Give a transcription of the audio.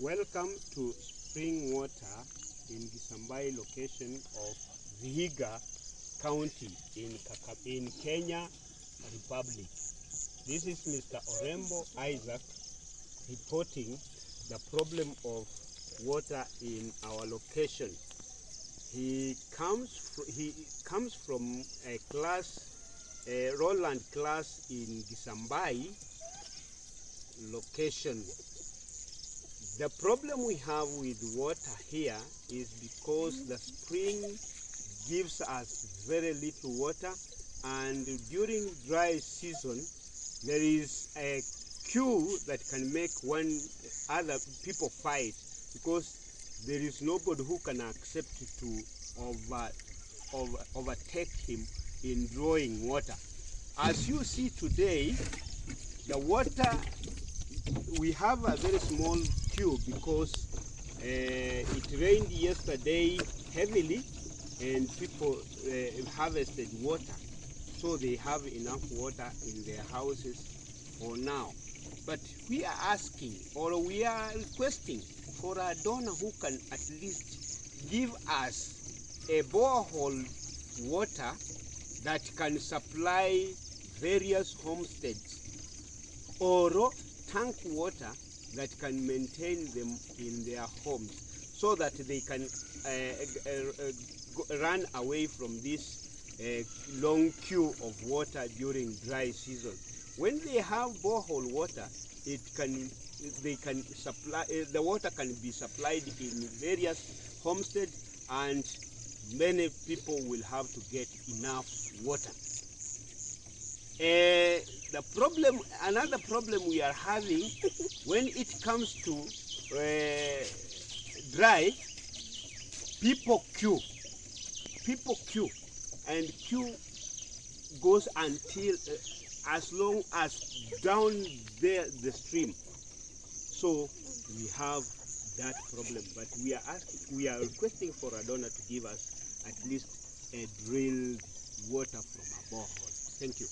Welcome to spring water in Gisambai location of Vihiga County in, Kaka, in Kenya Republic. This is Mr. Orembo Isaac reporting the problem of water in our location. He comes, he comes from a class, a Roland class in Gisambai location. The problem we have with water here is because the spring gives us very little water and during dry season there is a queue that can make one other people fight because there is nobody who can accept to over, over, overtake him in drawing water. As you see today, the water we have a very small because uh, it rained yesterday heavily and people uh, harvested water. So they have enough water in their houses for now. But we are asking or we are requesting for a donor who can at least give us a borehole water that can supply various homesteads or tank water that can maintain them in their homes so that they can uh, uh, uh, run away from this uh, long queue of water during dry season. When they have borehole water, it can they can supply uh, the water can be supplied in various homesteads and many people will have to get enough water. The problem, another problem we are having when it comes to uh, dry, people queue. People queue, and queue goes until uh, as long as down there the stream. So we have that problem, but we are asking, we are requesting for a donor to give us at least a drilled water from a borehole. Thank you.